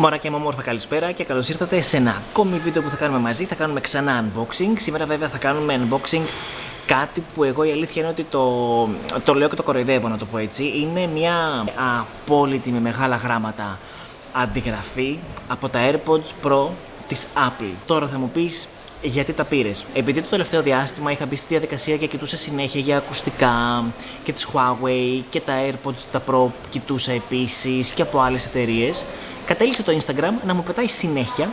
Μωράκια μου όμορφα καλησπέρα και καλώς ήρθατε σε ένα ακόμη βίντεο που θα κάνουμε μαζί. Θα κάνουμε ξανά unboxing. Σήμερα βέβαια θα κάνουμε unboxing κάτι που εγώ η αλήθεια είναι ότι το, το λέω και το κοροϊδεύω να το πω έτσι. Είναι μια απόλυτη με μεγάλα γράμματα αντιγραφή από τα AirPods Pro της Apple. Τώρα θα μου πεις γιατί τα πήρες; Επειδή το τελευταίο διάστημα είχα μπει στη διαδικασία και κοιτούσα συνέχεια για ακουστικά και τις Huawei και τα AirPods τα Pro κοιτούσα επίσης και από άλλες εταιρείες κατέληξε το Instagram να μου πετάει συνέχεια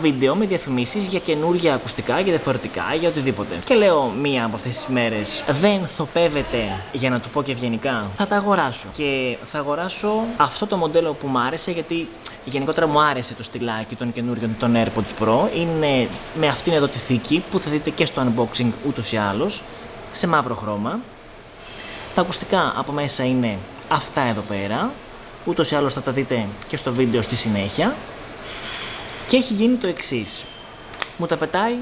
βίντεο με διαφημίσεις για καινούργια ακουστικά, για διαφορετικά, για οτιδήποτε. Και λέω μία από αυτές τις μέρες, δεν θοπεύεται, για να το πω και ευγενικά, θα τα αγοράσω. Και θα αγοράσω αυτό το μοντέλο που μου άρεσε, γιατί γενικότερα μου άρεσε το στυλάκι των καινούριων των AirPods Pro. Είναι με αυτήν εδώ τη θήκη που θα δείτε και στο unboxing ούτως ή άλλως, σε μαύρο χρώμα. Τα ακουστικά από μέσα είναι αυτά εδώ πέρα ούτως ή άλλως θα τα δείτε και στο βίντεο στη συνέχεια και έχει γίνει το εξής. Μου τα πετάει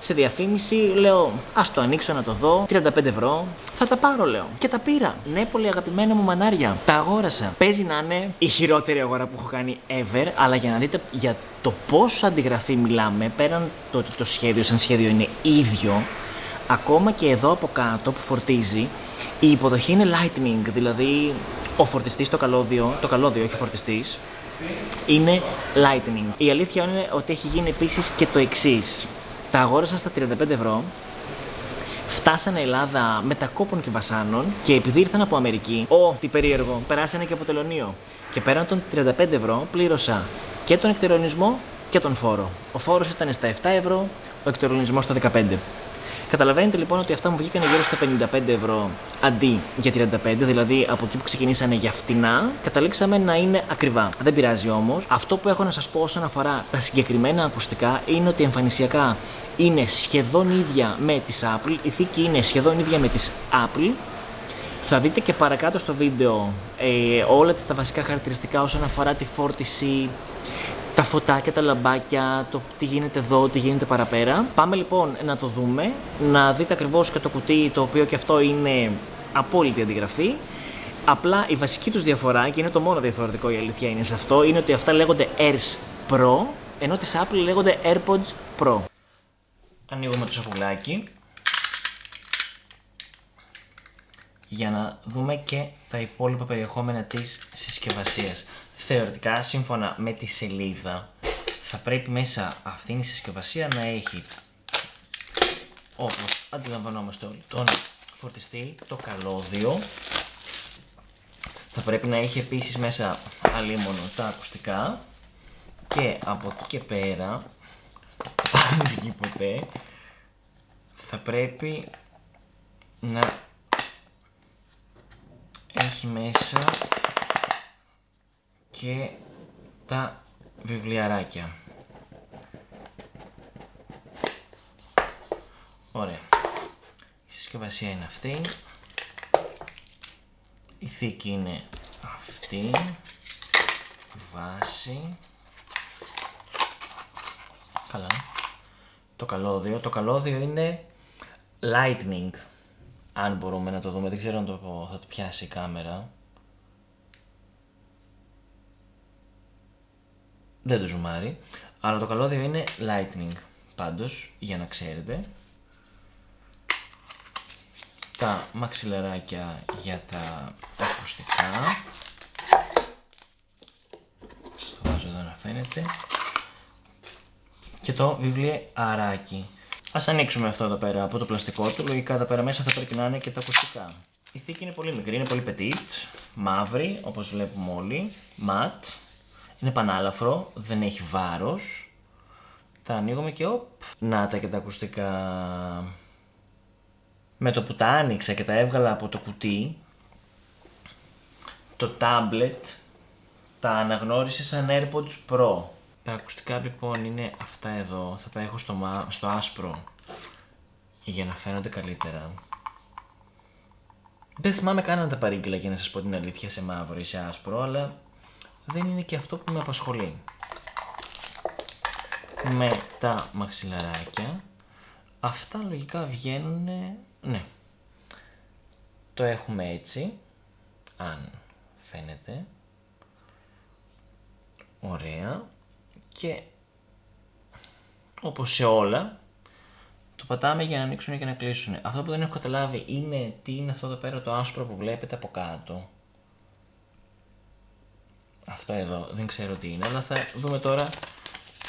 σε διαφήμιση, λέω ας το ανοίξω να το δω, 35 ευρώ, θα τα πάρω λέω. Και τα πήρα. Ναι, πολύ αγαπημένα μου μανάρια. Τα αγόρασα. Παίζει να είναι η χειρότερη αγορά που έχω κάνει ever, αλλά για να δείτε για το πόσο αντιγραφή μιλάμε, πέραν το ότι το σχέδιο σαν σχέδιο είναι ίδιο, ακόμα και εδώ από κάτω που φορτίζει, η υποδοχή είναι lightning, δηλαδή ο φορτιστής το καλώδιο, το καλώδιο όχι φορτιστής, είναι lightning. Η αλήθεια είναι ότι έχει γίνει επίσης και το εξής. Τα αγόρασα στα 35 ευρώ, φτάσανε Ελλάδα μετακόπων και βασάνων και επειδή ήρθαν από Αμερική, ο, τι περίεργο, περάσανε και από τελωνίο. Και πέραν των 35 ευρώ πλήρωσα και τον εκτερονισμό και τον φόρο. Ο φόρος ήταν στα 7 ευρώ, ο εκτερονισμός στα 15. Καταλαβαίνετε λοιπόν ότι αυτά μου βγήκαν γύρω στα 55 ευρώ αντί για 35, δηλαδή από εκεί που ξεκινήσανε για φτηνά, καταλήξαμε να είναι ακριβά. Δεν πειράζει όμως. Αυτό που έχω να σας πω όσον αφορά τα συγκεκριμένα ακουστικά είναι ότι εμφανισιακά είναι σχεδόν ίδια με τις Apple, η θήκη είναι σχεδόν ίδια με τις Apple. Θα δείτε και παρακάτω στο βίντεο ε, όλα τα βασικά χαρακτηριστικά όσον αφορά τη φόρτιση, τα φωτάκια, τα λαμπάκια, το τι γίνεται εδώ, τι γίνεται παραπέρα. Πάμε λοιπόν να το δούμε, να δείτε ακριβώς και το κουτί το οποίο και αυτό είναι απόλυτη αντιγραφή. Απλά η βασική τους διαφορά και είναι το μόνο διαφορετικό η αλήθεια είναι σε αυτό είναι ότι αυτά λέγονται Airs Pro ενώ τις Apple λέγονται AirPods Pro. Ανοίγουμε το σακουλάκι για να δούμε και τα υπόλοιπα περιεχόμενα της συσκευασίας θεωρητικά σύμφωνα με τη σελίδα θα πρέπει μέσα αυτήν η συσκευασία να έχει όπως αντιλαμβανόμαστε όλοι τον φορτιστή, το καλώδιο. Θα πρέπει να έχει επίσης μέσα αλίμονο τα ακουστικά. Και από εκεί και πέρα αν βγει ποτέ θα πρέπει να έχει μέσα και τα βιβλιαράκια. Ωραία. Η συσκευασία είναι αυτή. Η θήκη είναι αυτή. Βάση. Καλά. Το καλώδιο. Το καλώδιο είναι lightning. Αν μπορούμε να το δούμε. Δεν ξέρω αν το θα το πιάσει η κάμερα. Δεν το ζουμάρει, αλλά το καλώδιο είναι lightning πάντως, για να ξέρετε. Τα μαξιλεράκια για τα ακουστικά. Σας το βάζω εδώ να φαίνεται. Και το βιβλιαράκι. Ας ανοίξουμε αυτό εδώ πέρα από το πλαστικό του, λογικά εδώ πέρα μέσα θα πρέπει να είναι και τα ακουστικά. Η θήκη είναι πολύ μικρή, είναι πολύ petit, μαύρη όπως βλέπουμε όλοι, ματ, είναι πανάλαφρο, δεν έχει βάρος. Τα ανοίγουμε και οπ. Να τα και τα ακουστικά. Με το που τα άνοιξα και τα έβγαλα από το κουτί, το tablet τα αναγνώρισε σαν AirPods Pro. Τα ακουστικά λοιπόν είναι αυτά εδώ, θα τα έχω στο, στο άσπρο για να φαίνονται καλύτερα. Δεν θυμάμαι καν να τα παρήγγειλα για να σας πω την αλήθεια σε μαύρο ή σε άσπρο, αλλά δεν είναι και αυτό που με απασχολεί. Με τα μαξιλαράκια, αυτά λογικά βγαίνουν, ναι, το έχουμε έτσι, αν φαίνεται, ωραία, και όπως σε όλα το πατάμε για να ανοίξουν και να κλείσουν. Αυτό που δεν έχω καταλάβει είναι τι είναι αυτό εδώ πέρα το άσπρο που βλέπετε από κάτω. Αυτό εδώ δεν ξέρω τι είναι, αλλά θα δούμε τώρα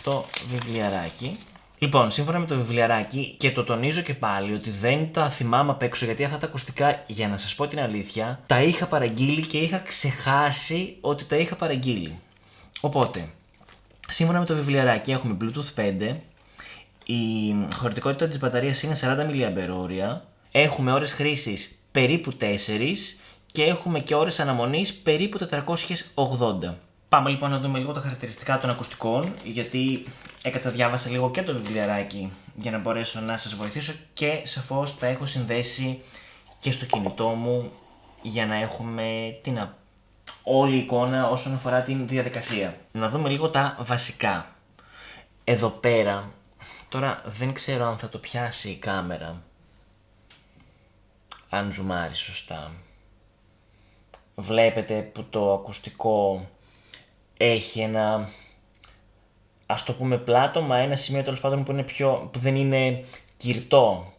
το βιβλιαράκι. Λοιπόν, σύμφωνα με το βιβλιαράκι, και το τονίζω και πάλι ότι δεν τα θυμάμαι απ' έξω γιατί αυτά τα ακουστικά, για να σας πω την αλήθεια, τα είχα παραγγείλει και είχα ξεχάσει ότι τα είχα παραγγείλει. Οπότε, σύμφωνα με το βιβλιαράκι έχουμε Bluetooth 5, η χωρητικότητα της μπαταρίας είναι 40 mAh, έχουμε ώρες χρήσης περίπου 4 και έχουμε και ώρες αναμονής περίπου 480. Πάμε λοιπόν να δούμε λίγο τα χαρακτηριστικά των ακουστικών, γιατί έκατσα διάβασα λίγο και το βιβλιαράκι για να μπορέσω να σας βοηθήσω και σαφώς τα έχω συνδέσει και στο κινητό μου για να έχουμε την όλη εικόνα όσον αφορά την διαδικασία. Να δούμε λίγο τα βασικά. Εδώ πέρα, τώρα δεν ξέρω αν θα το πιάσει η κάμερα, αν ζουμάρει σωστά. Βλέπετε που το ακουστικό έχει ένα ας το πούμε πλάτωμα, ένα σημείο τέλος πάντων που, είναι πιο, που δεν είναι κυρτό.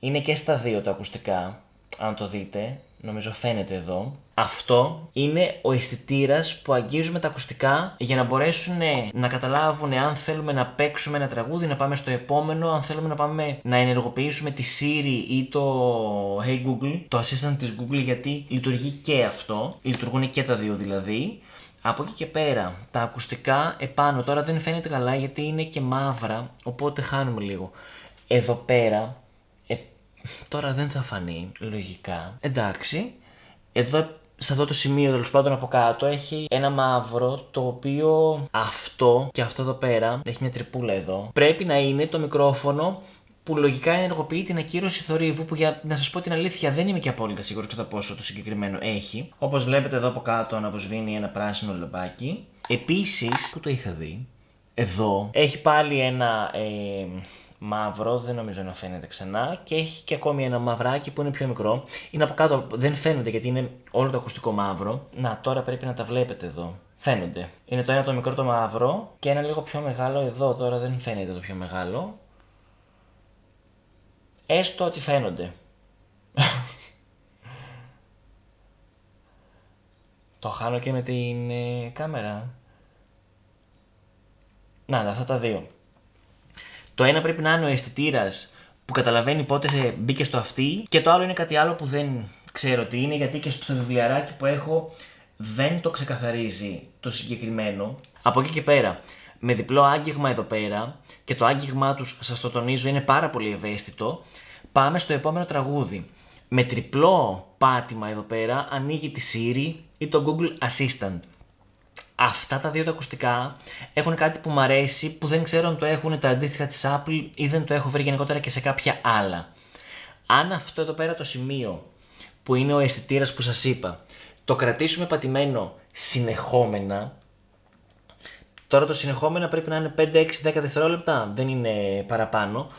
Είναι και στα δύο τα ακουστικά, αν το δείτε, νομίζω φαίνεται εδώ. Αυτό είναι ο αισθητήρας που αγγίζουμε τα ακουστικά για να μπορέσουν να καταλάβουν αν θέλουμε να παίξουμε ένα τραγούδι, να πάμε στο επόμενο, αν θέλουμε να πάμε να ενεργοποιήσουμε τη Siri ή το Hey Google, το assistant της Google γιατί λειτουργεί και αυτό, λειτουργούν και τα δύο δηλαδή. Από εκεί και πέρα, τα ακουστικά επάνω τώρα δεν φαίνεται καλά γιατί είναι και μαύρα, οπότε χάνουμε λίγο. Εδώ πέρα, ε, τώρα δεν θα φανεί, λογικά. Εντάξει, εδώ σε αυτό το σημείο τέλος πάντων από κάτω έχει ένα μαύρο το οποίο αυτό και αυτό εδώ πέρα έχει μια τρυπούλα εδώ. Πρέπει να είναι το μικρόφωνο που λογικά ενεργοποιεί την ακύρωση θορύβου που για να σας πω την αλήθεια δεν είμαι και απόλυτα σίγουρος κατά πόσο το συγκεκριμένο έχει. Όπως βλέπετε εδώ από κάτω αναβοσβήνει ένα πράσινο λαμπάκι. Επίσης, που το είχα δει, εδώ έχει πάλι ένα ε, μαύρο, δεν νομίζω να φαίνεται ξανά και έχει και ακόμη ένα μαυράκι που είναι πιο μικρό. Είναι από κάτω, δεν φαίνονται γιατί είναι όλο το ακουστικό μαύρο. Να, τώρα πρέπει να τα βλέπετε εδώ. Φαίνονται. Είναι το ένα το μικρό το μαύρο και ένα λίγο πιο μεγάλο εδώ. Τώρα δεν φαίνεται το πιο μεγάλο. Έστω ότι φαίνονται. το χάνω και με την ε, κάμερα. Να, αυτά τα δύο. Το ένα πρέπει να είναι ο αισθητήρας που καταλαβαίνει πότε σε μπήκε στο αυτή και το άλλο είναι κάτι άλλο που δεν ξέρω τι είναι γιατί και στο βιβλιαράκι που έχω δεν το ξεκαθαρίζει το συγκεκριμένο. Από εκεί και πέρα, με διπλό άγγιγμα εδώ πέρα και το άγγιγμά τους σας το τονίζω είναι πάρα πολύ ευαίσθητο πάμε στο επόμενο τραγούδι. Με τριπλό πάτημα εδώ πέρα ανοίγει τη Siri ή το Google Assistant. Αυτά τα δύο τα ακουστικά έχουν κάτι που μου αρέσει που δεν ξέρω αν το έχουν τα αντίστοιχα της Apple ή δεν το έχω βρει γενικότερα και σε κάποια άλλα. Αν αυτό εδώ πέρα το σημείο που είναι ο αισθητήρας που σας είπα το κρατήσουμε πατημένο συνεχόμενα Τώρα το συνεχόμενα πρέπει να είναι 5, 6, 10 δευτερόλεπτα, δεν είναι παραπάνω.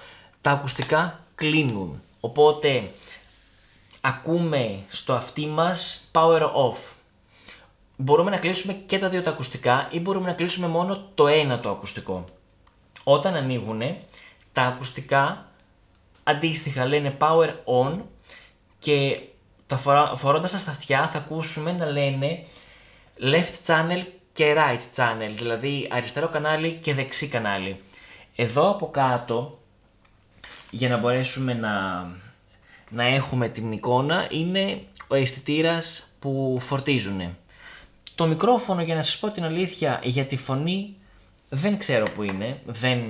Τα ακουστικά κλείνουν. Οπότε ακούμε στο αυτί μας power off. Μπορούμε να κλείσουμε και τα δύο τα ακουστικά ή μπορούμε να κλείσουμε μόνο το ένα το ακουστικό. Όταν ανοίγουν τα ακουστικά αντίστοιχα λένε power on και τα φορά, φορώντας τα στα αυτιά θα ακούσουμε να λένε left channel και right channel, δηλαδή αριστερό κανάλι και δεξί κανάλι. Εδώ από κάτω για να μπορέσουμε να, να έχουμε την εικόνα είναι ο αισθητήρας που φορτίζουν. Το μικρόφωνο για να σας πω την αλήθεια για τη φωνή δεν ξέρω που είναι, δεν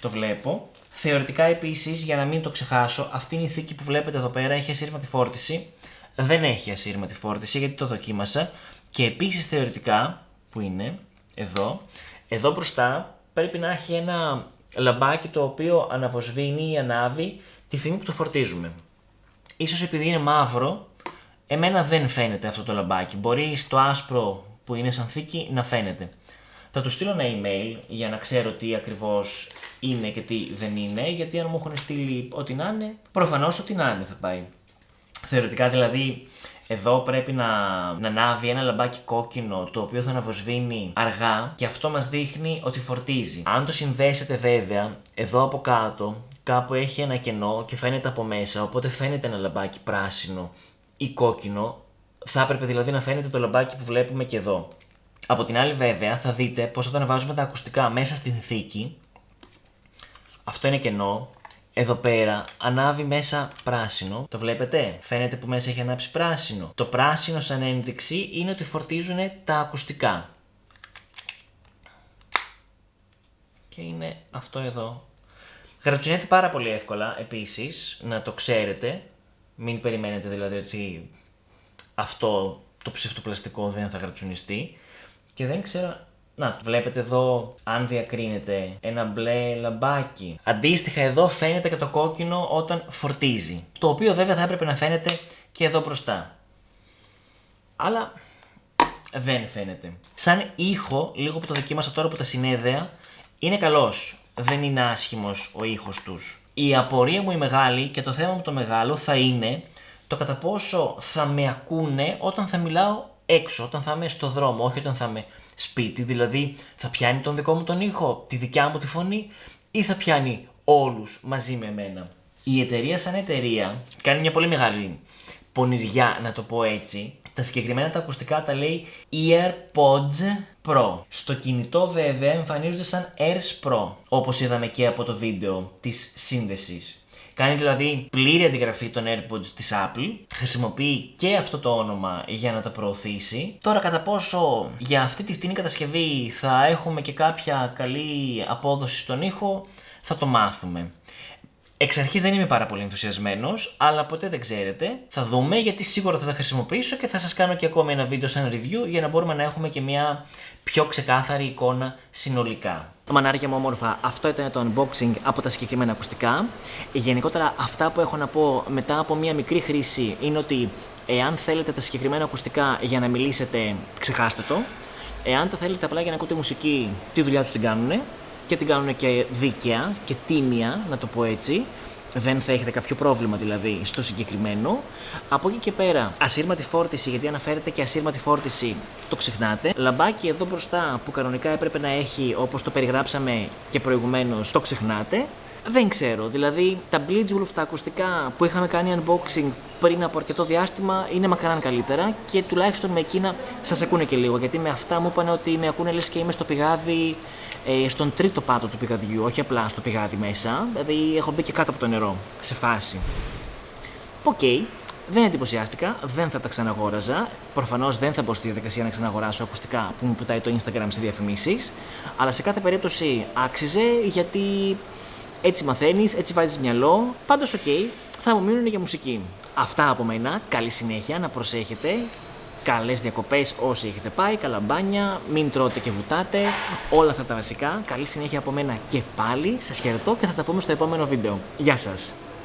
το βλέπω. Θεωρητικά επίσης για να μην το ξεχάσω αυτή είναι η θήκη που βλέπετε εδώ πέρα έχει ασύρματη φόρτιση. Δεν έχει ασύρματη φόρτιση γιατί το δοκίμασα και επίσης θεωρητικά που είναι εδώ, εδώ μπροστά πρέπει να έχει ένα λαμπάκι το οποίο αναβοσβήνει ή ανάβει τη στιγμή που το φορτίζουμε. Ίσως επειδή είναι μαύρο, εμένα δεν φαίνεται αυτό το λαμπάκι. Μπορεί στο άσπρο που είναι σαν θήκη να φαίνεται. Θα του στείλω ένα email για να ξέρω τι ακριβώς είναι και τι δεν είναι, γιατί αν μου έχουν στείλει ό,τι να είναι, προφανώς ό,τι να είναι θα πάει. Θεωρητικά δηλαδή Εδώ πρέπει να, να ανάβει ένα λαμπάκι κόκκινο το οποίο θα αναβοσβήνει αργά και αυτό μας δείχνει ότι φορτίζει. Αν το συνδέσετε βέβαια, εδώ από κάτω κάπου έχει ένα κενό και φαίνεται από μέσα, οπότε φαίνεται ένα λαμπάκι πράσινο ή κόκκινο. Θα έπρεπε δηλαδή να φαίνεται το λαμπάκι που βλέπουμε και εδώ. Από την άλλη βέβαια θα δείτε πως όταν βάζουμε τα ακουστικά μέσα στην θήκη, αυτό είναι κενό, εδώ πέρα ανάβει μέσα πράσινο. Το βλέπετε, φαίνεται που μέσα έχει ανάψει πράσινο. Το πράσινο σαν ένδειξη είναι ότι φορτίζουν τα ακουστικά. Και είναι αυτό εδώ. Γρατσουνιέται πάρα πολύ εύκολα επίσης, να το ξέρετε. Μην περιμένετε δηλαδή ότι αυτό το ψευτοπλαστικό δεν θα γρατσουνιστεί. Και δεν ξέρω να, βλέπετε εδώ, αν διακρίνεται, ένα μπλε λαμπάκι. Αντίστοιχα εδώ φαίνεται και το κόκκινο όταν φορτίζει. Το οποίο βέβαια θα έπρεπε να φαίνεται και εδώ μπροστά. Αλλά δεν φαίνεται. Σαν ήχο, λίγο που το δοκίμασα τώρα που τα συνέδεα, είναι καλός. Δεν είναι άσχημος ο ήχος τους. Η απορία μου η μεγάλη και το θέμα μου το μεγάλο θα είναι το κατά πόσο θα με ακούνε όταν θα μιλάω έξω, όταν θα είμαι στο δρόμο, όχι όταν θα είμαι σπίτι, δηλαδή θα πιάνει τον δικό μου τον ήχο, τη δικιά μου τη φωνή ή θα πιάνει όλους μαζί με εμένα. Η εταιρεία σαν εταιρεία κάνει μια πολύ μεγάλη πονηριά να το πω έτσι. Τα συγκεκριμένα τα ακουστικά τα λέει EarPods Pro. Στο κινητό βέβαια εμφανίζονται σαν Airs Pro, όπως είδαμε και από το βίντεο της σύνδεσης. Κάνει δηλαδή πλήρη αντιγραφή των AirPods της Apple. Χρησιμοποιεί και αυτό το όνομα για να τα προωθήσει. Τώρα κατά πόσο για αυτή τη φτηνή κατασκευή θα έχουμε και κάποια καλή απόδοση στον ήχο θα το μάθουμε. Εξ αρχής δεν είμαι πάρα πολύ ενθουσιασμένος, αλλά ποτέ δεν ξέρετε. Θα δούμε γιατί σίγουρα θα τα χρησιμοποιήσω και θα σας κάνω και ακόμη ένα βίντεο σαν review για να μπορούμε να έχουμε και μια πιο ξεκάθαρη εικόνα συνολικά. Μανάρια μου όμορφα, αυτό ήταν το unboxing από τα συγκεκριμένα ακουστικά. Γενικότερα αυτά που έχω να πω μετά από μια μικρή χρήση είναι ότι εάν θέλετε τα συγκεκριμένα ακουστικά για να μιλήσετε, ξεχάστε το. Εάν τα θέλετε απλά για να ακούτε μουσική, τη δουλειά τους την κάνουν και την κάνουν και δίκαια και τίμια, να το πω έτσι. Δεν θα έχετε κάποιο πρόβλημα δηλαδή στο συγκεκριμένο. Από εκεί και πέρα, ασύρματη φόρτιση, γιατί αναφέρεται και ασύρματη φόρτιση, το ξεχνάτε. Λαμπάκι εδώ μπροστά που κανονικά έπρεπε να έχει όπως το περιγράψαμε και προηγουμένως, το ξεχνάτε. Δεν ξέρω, δηλαδή τα Blitzwolf τα ακουστικά που είχαμε κάνει unboxing πριν από αρκετό διάστημα είναι μακράν καλύτερα και τουλάχιστον με εκείνα σας ακούνε και λίγο γιατί με αυτά μου είπαν ότι με ακούνε λες και είμαι στο πηγάδι ε, στον τρίτο πάτο του πηγαδιού, όχι απλά στο πηγάδι μέσα, δηλαδή έχω μπει και κάτω από το νερό, σε φάση. OK, okay, δεν εντυπωσιάστηκα, δεν θα τα ξαναγόραζα. Προφανώς δεν θα μπω στη διαδικασία να ξαναγοράσω ακουστικά που μου πετάει το Instagram σε διαφημίσεις. Αλλά σε κάθε περίπτωση άξιζε γιατί έτσι μαθαίνεις, έτσι βάζεις μυαλό. Πάντως, OK, okay, θα μου μείνουν για μουσική. Αυτά από μένα. Καλή συνέχεια, να προσέχετε καλές διακοπές όσοι έχετε πάει, καλαμπάνια, μην τρώτε και βουτάτε, όλα αυτά τα βασικά. Καλή συνέχεια από μένα και πάλι, σας χαιρετώ και θα τα πούμε στο επόμενο βίντεο. Γεια σας!